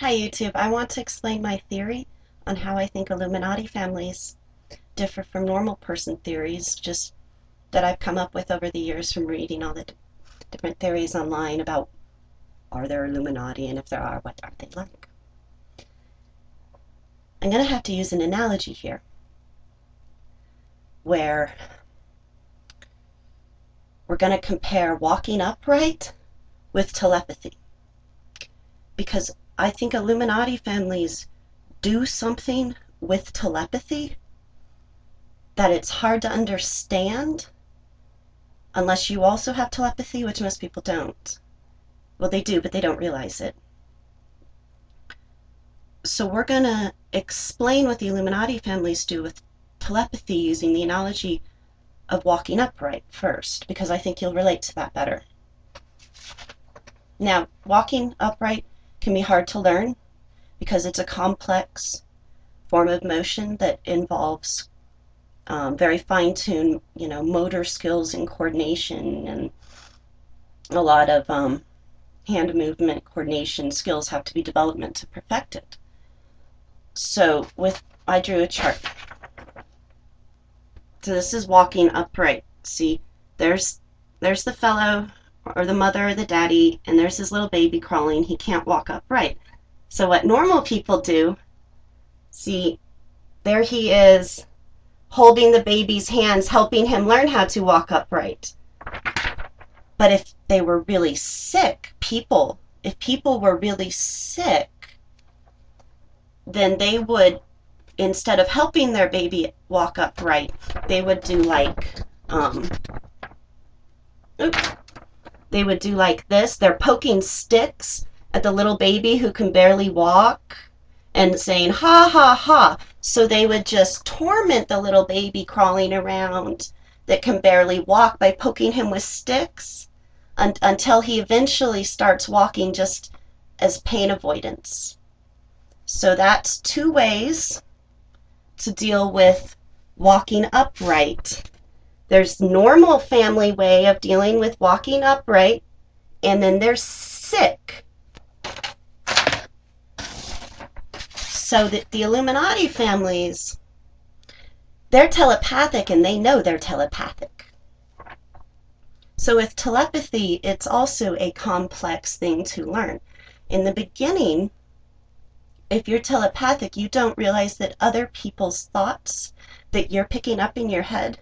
Hi YouTube, I want to explain my theory on how I think Illuminati families differ from normal person theories, just that I've come up with over the years from reading all the different theories online about are there Illuminati and if there are, what are they like? I'm going to have to use an analogy here where we're going to compare walking upright with telepathy because I think Illuminati families do something with telepathy that it's hard to understand unless you also have telepathy, which most people don't. Well, they do, but they don't realize it. So we're going to explain what the Illuminati families do with telepathy using the analogy of walking upright first, because I think you'll relate to that better. Now, walking upright can be hard to learn because it's a complex form of motion that involves um, very fine-tuned, you know, motor skills and coordination, and a lot of um, hand movement coordination skills have to be developed to perfect it. So with I drew a chart. So this is walking upright. See, there's there's the fellow or the mother or the daddy, and there's his little baby crawling. He can't walk upright. So what normal people do, see, there he is holding the baby's hands, helping him learn how to walk upright. But if they were really sick, people, if people were really sick, then they would, instead of helping their baby walk upright, they would do like, um, oops, they would do like this. They're poking sticks at the little baby who can barely walk and saying, ha, ha, ha. So they would just torment the little baby crawling around that can barely walk by poking him with sticks un until he eventually starts walking just as pain avoidance. So that's two ways to deal with walking upright. There's normal family way of dealing with walking upright, and then there's sick. So that the Illuminati families, they're telepathic and they know they're telepathic. So with telepathy, it's also a complex thing to learn. In the beginning, if you're telepathic, you don't realize that other people's thoughts that you're picking up in your head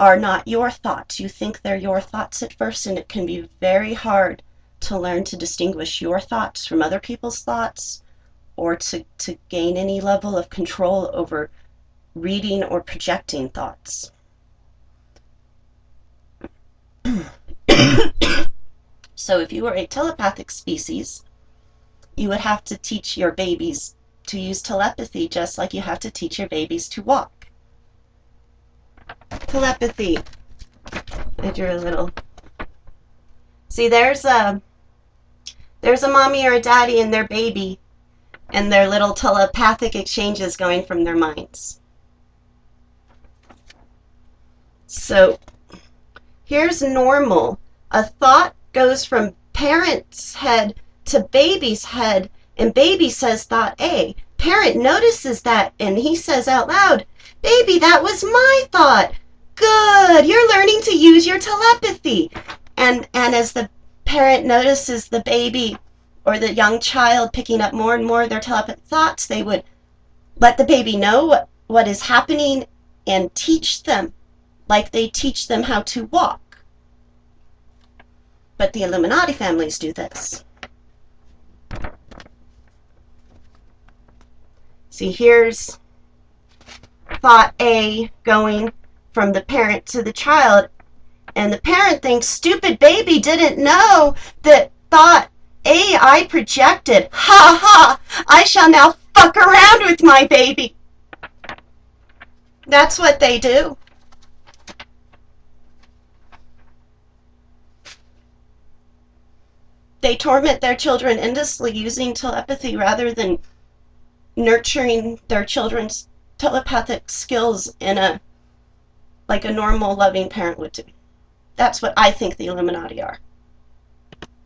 are not your thoughts. You think they're your thoughts at first, and it can be very hard to learn to distinguish your thoughts from other people's thoughts or to, to gain any level of control over reading or projecting thoughts. so if you were a telepathic species, you would have to teach your babies to use telepathy just like you have to teach your babies to walk telepathy. I drew a little. See, there's a there's a mommy or a daddy and their baby, and their little telepathic exchanges going from their minds. So here's normal. A thought goes from parent's head to baby's head, and baby says thought A. Parent notices that, and he says out loud, Baby, that was my thought. Good. You're learning to use your telepathy. And and as the parent notices the baby or the young child picking up more and more of their telepathic thoughts, they would let the baby know what, what is happening and teach them like they teach them how to walk. But the Illuminati families do this. See, here's thought A going from the parent to the child. And the parent thinks, stupid baby didn't know that thought A I projected. Ha ha! I shall now fuck around with my baby. That's what they do. They torment their children endlessly using telepathy rather than nurturing their children's telepathic skills in a like a normal loving parent would do. That's what I think the Illuminati are.